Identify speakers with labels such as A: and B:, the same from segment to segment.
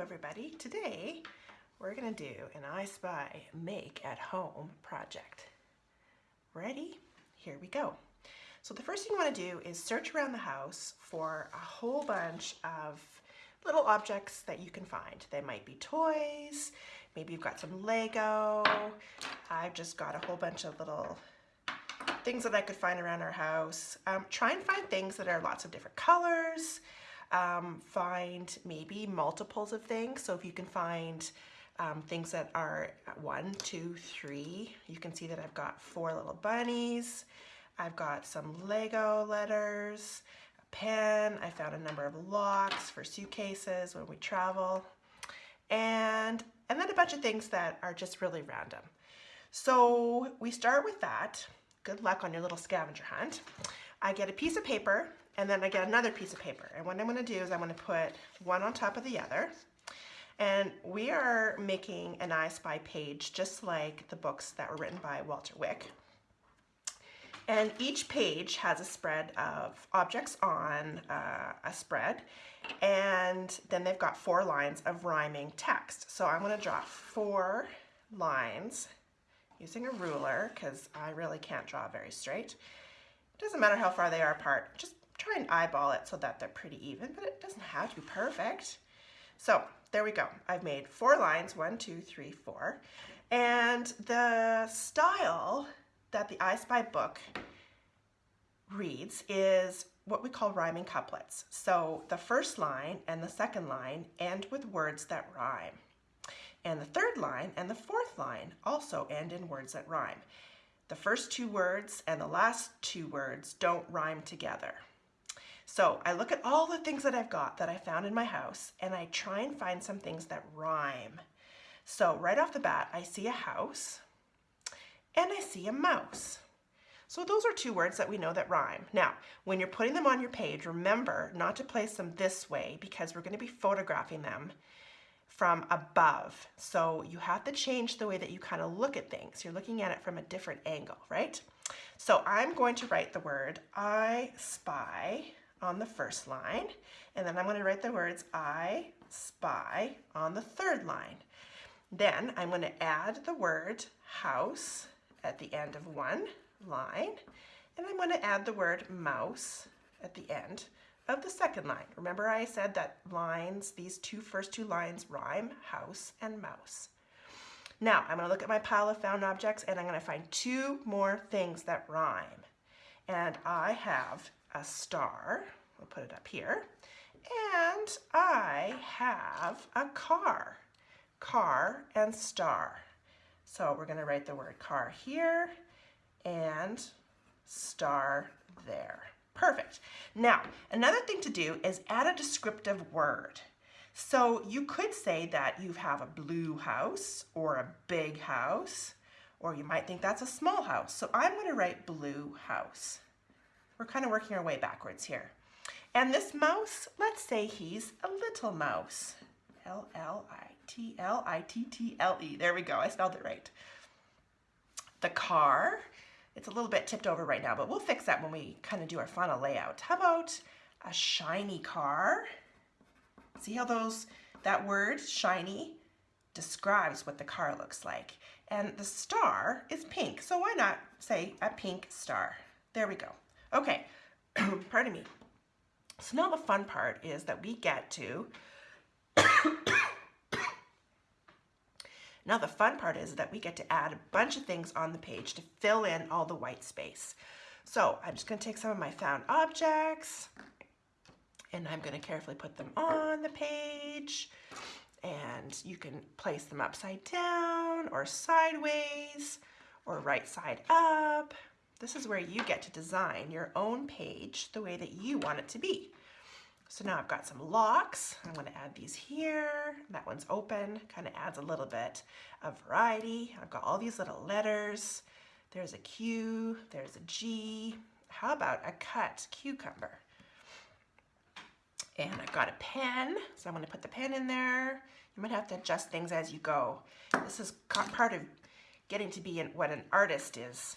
A: Everybody. Today we're going to do an I Spy make at home project. Ready? Here we go. So the first thing you want to do is search around the house for a whole bunch of little objects that you can find. They might be toys, maybe you've got some Lego. I've just got a whole bunch of little things that I could find around our house. Um, try and find things that are lots of different colors, um, find maybe multiples of things. So if you can find um, things that are one, two, three, you can see that I've got four little bunnies. I've got some Lego letters, a pen. I found a number of locks for suitcases when we travel. And, and then a bunch of things that are just really random. So we start with that. Good luck on your little scavenger hunt. I get a piece of paper and then I get another piece of paper. And what I'm gonna do is I'm gonna put one on top of the other. And we are making an I Spy page just like the books that were written by Walter Wick. And each page has a spread of objects on uh, a spread. And then they've got four lines of rhyming text. So I'm gonna draw four lines using a ruler because I really can't draw very straight. It doesn't matter how far they are apart, just try and eyeball it so that they're pretty even, but it doesn't have to be perfect. So there we go. I've made four lines, one, two, three, four. And the style that the I Spy book reads is what we call rhyming couplets. So the first line and the second line end with words that rhyme. And the third line and the fourth line also end in words that rhyme. The first two words and the last two words don't rhyme together. So I look at all the things that I've got that I found in my house and I try and find some things that rhyme. So right off the bat, I see a house and I see a mouse. So those are two words that we know that rhyme. Now, when you're putting them on your page, remember not to place them this way because we're gonna be photographing them from above. So you have to change the way that you kind of look at things. You're looking at it from a different angle, right? So I'm going to write the word I spy on the first line, and then I'm going to write the words I spy on the third line. Then I'm going to add the word house at the end of one line, and I'm going to add the word mouse at the end of the second line. Remember I said that lines, these two first two lines rhyme, house and mouse. Now I'm going to look at my pile of found objects and I'm going to find two more things that rhyme. And I have a star, we'll put it up here, and I have a car, car and star. So we're going to write the word car here and star there. Perfect. Now, another thing to do is add a descriptive word. So you could say that you have a blue house or a big house, or you might think that's a small house. So I'm going to write blue house. We're kind of working our way backwards here. And this mouse, let's say he's a little mouse. L-L-I-T-L-I-T-T-L-E. There we go. I spelled it right. The car, it's a little bit tipped over right now, but we'll fix that when we kind of do our final layout. How about a shiny car? See how those, that word, shiny, describes what the car looks like. And the star is pink, so why not say a pink star? There we go. Okay, pardon me. So now the fun part is that we get to Now the fun part is that we get to add a bunch of things on the page to fill in all the white space. So I'm just going to take some of my found objects and I'm going to carefully put them on the page and you can place them upside down or sideways or right side up. This is where you get to design your own page the way that you want it to be. So now I've got some locks. I'm going to add these here. That one's open, kind of adds a little bit of variety. I've got all these little letters. There's a Q, there's a G. How about a cut cucumber? And I've got a pen, so I'm going to put the pen in there. You might have to adjust things as you go. This is part of getting to be what an artist is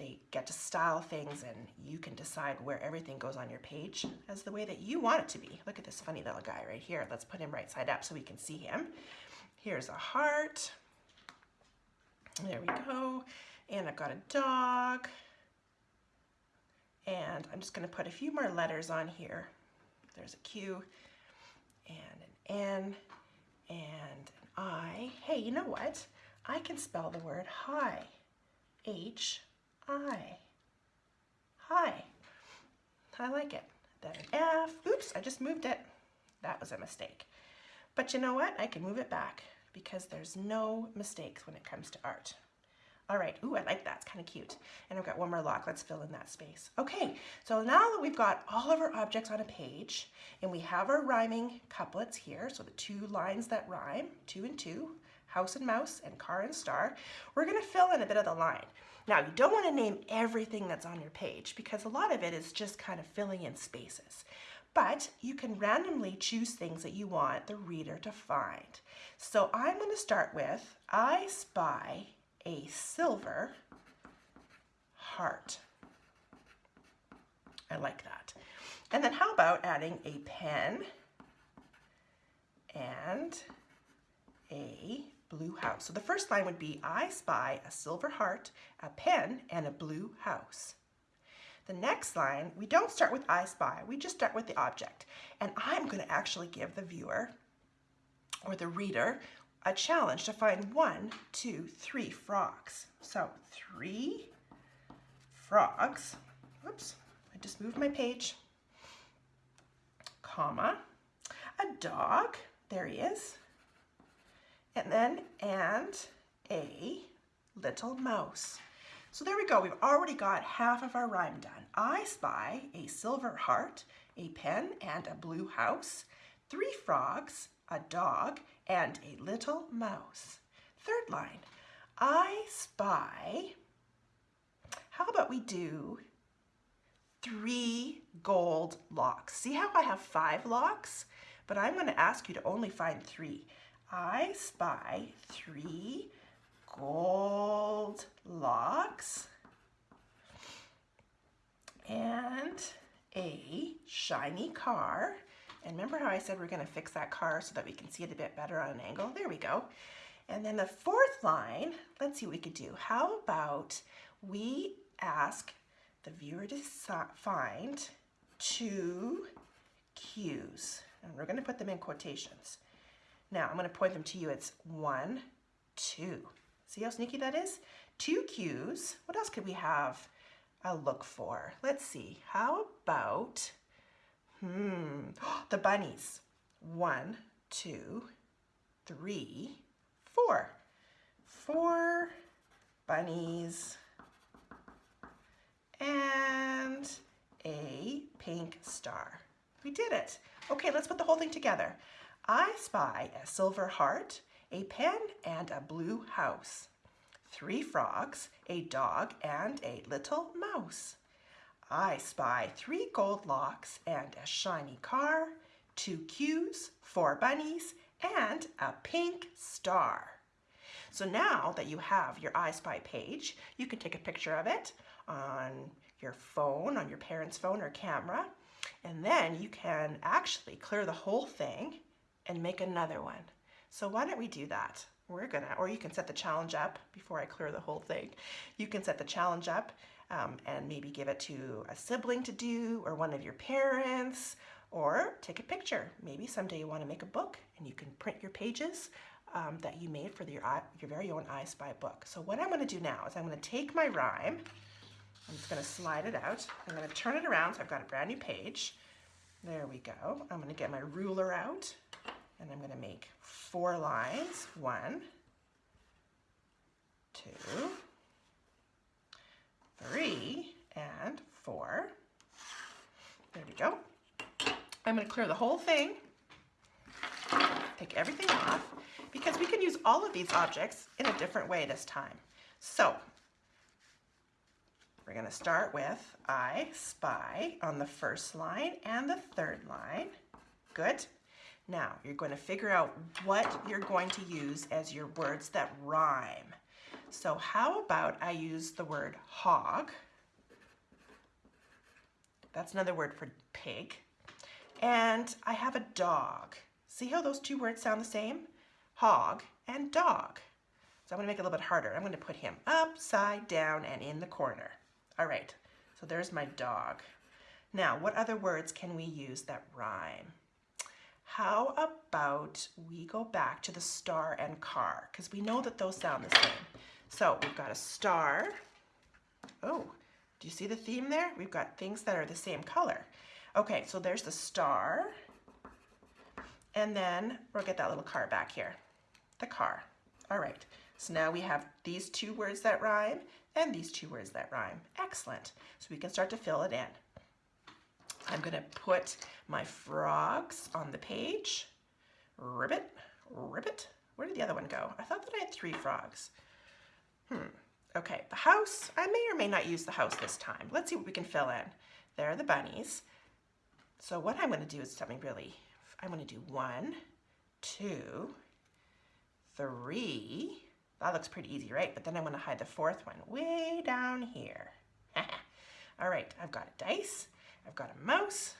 A: they get to style things and you can decide where everything goes on your page as the way that you want it to be. Look at this funny little guy right here. Let's put him right side up so we can see him. Here's a heart. There we go. And I've got a dog. And I'm just going to put a few more letters on here. There's a Q and an N and an I. Hey, you know what? I can spell the word hi. H I. Hi. I like it. Then an F. Oops, I just moved it. That was a mistake. But you know what? I can move it back because there's no mistakes when it comes to art. All right, ooh, I like that, it's kind of cute. And I've got one more lock, let's fill in that space. Okay, so now that we've got all of our objects on a page, and we have our rhyming couplets here, so the two lines that rhyme, two and two, house and mouse, and car and star, we're gonna fill in a bit of the line. Now, you don't want to name everything that's on your page because a lot of it is just kind of filling in spaces. But you can randomly choose things that you want the reader to find. So I'm going to start with, I spy a silver heart. I like that. And then how about adding a pen and a blue house. So the first line would be, I spy a silver heart, a pen, and a blue house. The next line, we don't start with I spy, we just start with the object. And I'm going to actually give the viewer or the reader a challenge to find one, two, three frogs. So three frogs, whoops, I just moved my page, comma, a dog, there he is, and then and a little mouse. So there we go, we've already got half of our rhyme done. I spy a silver heart, a pen and a blue house, three frogs, a dog, and a little mouse. Third line, I spy, how about we do three gold locks? See how I have five locks? But I'm gonna ask you to only find three. I spy three gold locks and a shiny car. And remember how I said we're going to fix that car so that we can see it a bit better on an angle? There we go. And then the fourth line, let's see what we could do. How about we ask the viewer to find two cues. And we're going to put them in quotations. Now I'm going to point them to you. It's one, two. See how sneaky that is? Two cues. What else could we have a look for? Let's see. How about, hmm, the bunnies. One, two, three, four. Four bunnies and a pink star. We did it. Okay, let's put the whole thing together. I spy a silver heart, a pen, and a blue house. Three frogs, a dog, and a little mouse. I spy three gold locks and a shiny car, two cues, four bunnies, and a pink star. So now that you have your I Spy page, you can take a picture of it on your phone, on your parents' phone or camera, and then you can actually clear the whole thing and make another one. So why don't we do that? We're gonna, or you can set the challenge up before I clear the whole thing. You can set the challenge up um, and maybe give it to a sibling to do or one of your parents or take a picture. Maybe someday you wanna make a book and you can print your pages um, that you made for your, your very own I Spy book. So what I'm gonna do now is I'm gonna take my rhyme, I'm just gonna slide it out. I'm gonna turn it around so I've got a brand new page. There we go. I'm gonna get my ruler out and I'm going to make four lines. One, two, three, and four. There we go. I'm going to clear the whole thing, take everything off, because we can use all of these objects in a different way this time. So, we're going to start with I spy on the first line and the third line. Good. Now, you're going to figure out what you're going to use as your words that rhyme. So how about I use the word hog? That's another word for pig. And I have a dog. See how those two words sound the same? Hog and dog. So I'm going to make it a little bit harder. I'm going to put him upside down and in the corner. All right, so there's my dog. Now, what other words can we use that rhyme? How about we go back to the star and car? Because we know that those sound the same. So we've got a star. Oh, do you see the theme there? We've got things that are the same color. Okay, so there's the star. And then we'll get that little car back here. The car. All right, so now we have these two words that rhyme and these two words that rhyme. Excellent. So we can start to fill it in. I'm gonna put my frogs on the page. Ribbit, ribbit. Where did the other one go? I thought that I had three frogs. Hmm, okay, the house. I may or may not use the house this time. Let's see what we can fill in. There are the bunnies. So what I'm gonna do is something really, I'm gonna do one, two, three. That looks pretty easy, right? But then I'm gonna hide the fourth one way down here. All right, I've got a dice, I've got a mouse,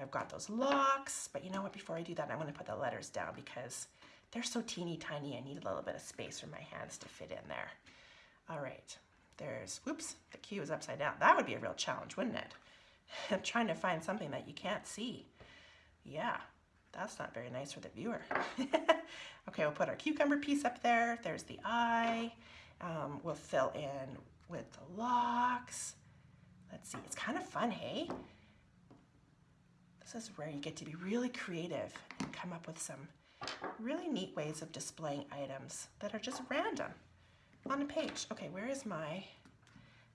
A: I've got those locks, but you know what, before I do that, I'm gonna put the letters down because they're so teeny tiny, I need a little bit of space for my hands to fit in there. All right, there's, whoops, the Q is upside down. That would be a real challenge, wouldn't it? Trying to find something that you can't see. Yeah, that's not very nice for the viewer. okay, we'll put our cucumber piece up there. There's the eye. Um, we'll fill in with the locks. Let's see, it's kind of fun, hey? This is where you get to be really creative and come up with some really neat ways of displaying items that are just random on a page. Okay, where is my,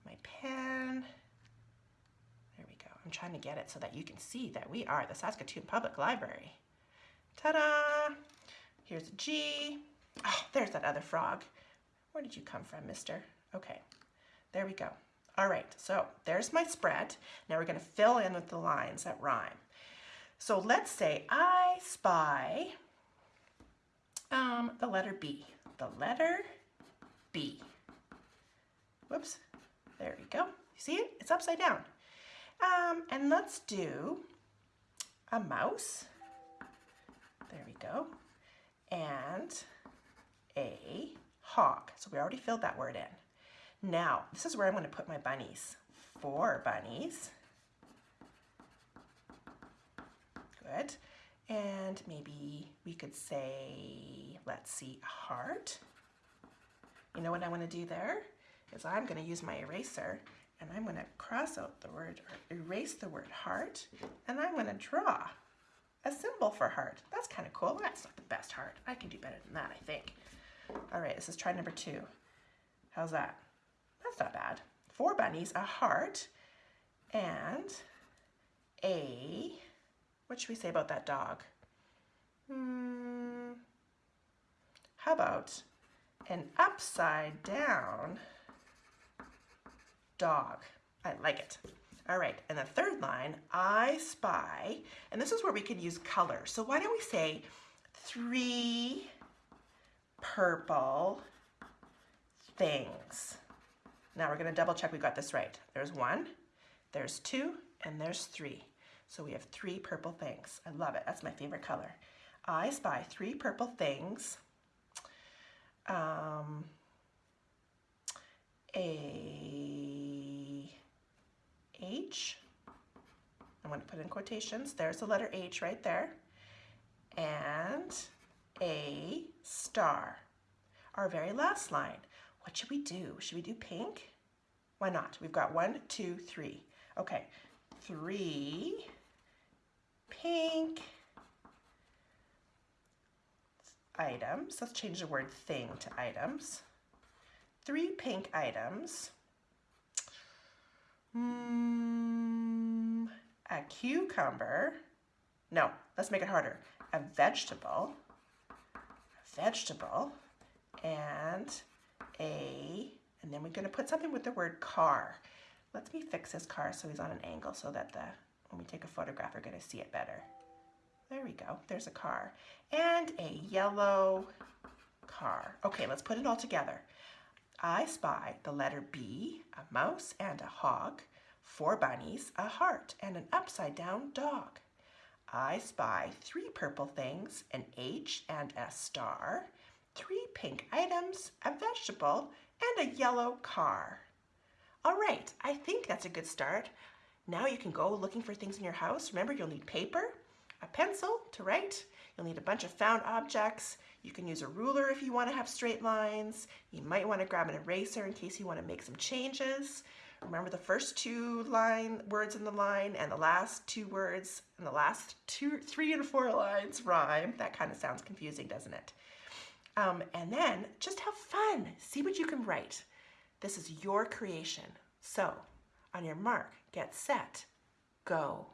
A: my pen? There we go. I'm trying to get it so that you can see that we are the Saskatoon Public Library. Ta-da! Here's a G. Oh, there's that other frog. Where did you come from, mister? Okay, there we go. All right, so there's my spread. Now we're gonna fill in with the lines that rhyme. So let's say I spy um, the letter B. The letter B. Whoops, there we go. You see it? It's upside down. Um, and let's do a mouse. There we go. And a hawk. So we already filled that word in. Now, this is where I'm going to put my bunnies. Four bunnies. Good. And maybe we could say, let's see, a heart. You know what I want to do there? Is I'm going to use my eraser and I'm going to cross out the word or erase the word heart and I'm going to draw a symbol for heart. That's kind of cool. That's not the best heart. I can do better than that, I think. All right, this is try number two. How's that? That's not bad. Four bunnies, a heart, and a what should we say about that dog? Hmm, how about an upside down dog? I like it. All right, and the third line, I spy, and this is where we could use color. So why don't we say three purple things. Now we're gonna double check we got this right. There's one, there's two, and there's three. So we have three purple things. I love it. That's my favorite color. I spy three purple things. Um, a H. I'm to put in quotations. There's the letter H right there. And a star. Our very last line. What should we do? Should we do pink? Why not? We've got one, two, three. Okay, three pink items. Let's change the word thing to items. Three pink items. Mm, a cucumber. No, let's make it harder. A vegetable. A vegetable. And a, and then we're going to put something with the word car. Let me fix his car so he's on an angle so that the when we take a photograph, we're going to see it better. There we go. There's a car. And a yellow car. Okay, let's put it all together. I spy the letter B, a mouse and a hog, four bunnies, a heart, and an upside down dog. I spy three purple things, an H and a star, three pink items, a vegetable, and a yellow car. All right, I think that's a good start. Now you can go looking for things in your house. Remember, you'll need paper, a pencil to write. You'll need a bunch of found objects. You can use a ruler if you want to have straight lines. You might want to grab an eraser in case you want to make some changes. Remember the first two line words in the line and the last two words and the last two, three and four lines rhyme. That kind of sounds confusing, doesn't it? Um, and then just have fun. See what you can write. This is your creation. So on your mark, get set, go.